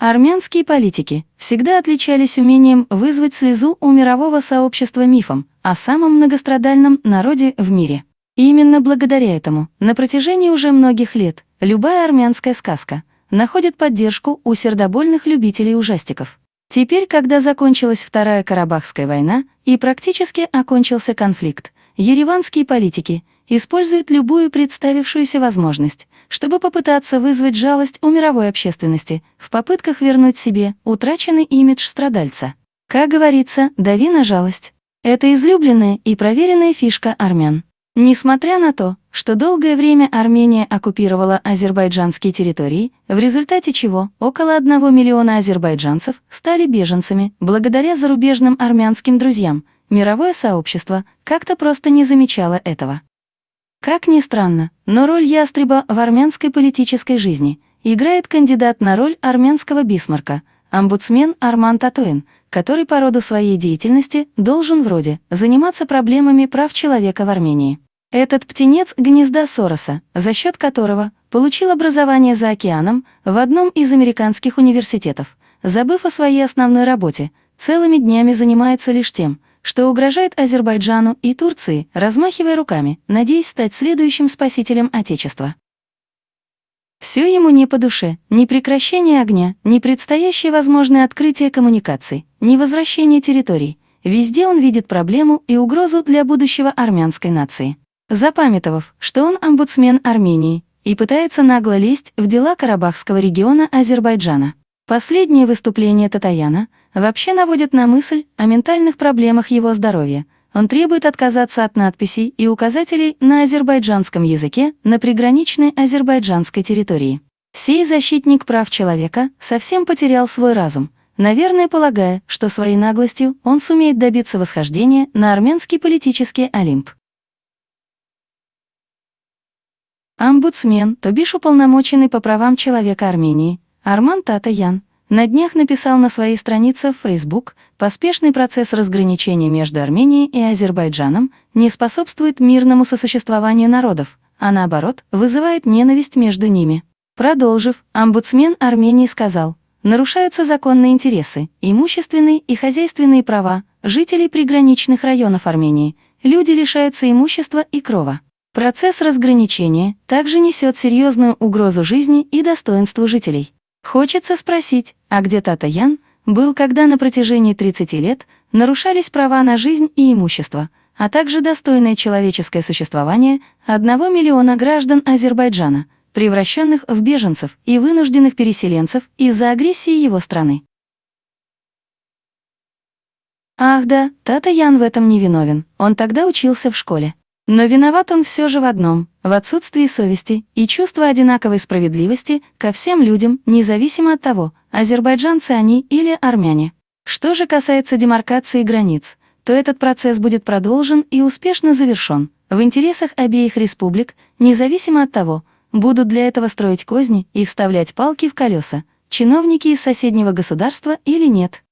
Армянские политики всегда отличались умением вызвать слезу у мирового сообщества мифом о самом многострадальном народе в мире. И именно благодаря этому на протяжении уже многих лет любая армянская сказка находит поддержку у сердобольных любителей ужастиков. Теперь, когда закончилась Вторая Карабахская война и практически окончился конфликт, ереванские политики используют любую представившуюся возможность, чтобы попытаться вызвать жалость у мировой общественности в попытках вернуть себе утраченный имидж страдальца. Как говорится, дави на жалость. Это излюбленная и проверенная фишка армян. Несмотря на то, что долгое время Армения оккупировала азербайджанские территории, в результате чего около 1 миллиона азербайджанцев стали беженцами благодаря зарубежным армянским друзьям, мировое сообщество как-то просто не замечало этого. Как ни странно, но роль ястреба в армянской политической жизни играет кандидат на роль армянского бисмарка, омбудсмен Арман Татуин, который по роду своей деятельности должен вроде заниматься проблемами прав человека в Армении. Этот птенец гнезда Сороса, за счет которого получил образование за океаном в одном из американских университетов, забыв о своей основной работе, целыми днями занимается лишь тем, что угрожает Азербайджану и Турции, размахивая руками, надеясь стать следующим спасителем Отечества. Все ему не по душе, ни прекращение огня, ни предстоящее возможное открытие коммуникаций, ни возвращение территорий. Везде он видит проблему и угрозу для будущего армянской нации запамятовав, что он омбудсмен Армении и пытается нагло лезть в дела Карабахского региона Азербайджана. Последнее выступление Татаяна вообще наводит на мысль о ментальных проблемах его здоровья. Он требует отказаться от надписей и указателей на азербайджанском языке на приграничной азербайджанской территории. Сей защитник прав человека совсем потерял свой разум, наверное, полагая, что своей наглостью он сумеет добиться восхождения на армянский политический Олимп. Омбудсмен, то бишь уполномоченный по правам человека Армении, Арман Татаян, на днях написал на своей странице в Facebook, поспешный процесс разграничения между Арменией и Азербайджаном не способствует мирному сосуществованию народов, а наоборот, вызывает ненависть между ними. Продолжив, омбудсмен Армении сказал, нарушаются законные интересы, имущественные и хозяйственные права жителей приграничных районов Армении, люди лишаются имущества и крова. Процесс разграничения также несет серьезную угрозу жизни и достоинству жителей. Хочется спросить, а где Тата Ян был, когда на протяжении 30 лет нарушались права на жизнь и имущество, а также достойное человеческое существование одного миллиона граждан Азербайджана, превращенных в беженцев и вынужденных переселенцев из-за агрессии его страны. Ах да, Тата Ян в этом не виновен, он тогда учился в школе. Но виноват он все же в одном – в отсутствии совести и чувства одинаковой справедливости ко всем людям, независимо от того, азербайджанцы они или армяне. Что же касается демаркации границ, то этот процесс будет продолжен и успешно завершен в интересах обеих республик, независимо от того, будут для этого строить козни и вставлять палки в колеса, чиновники из соседнего государства или нет.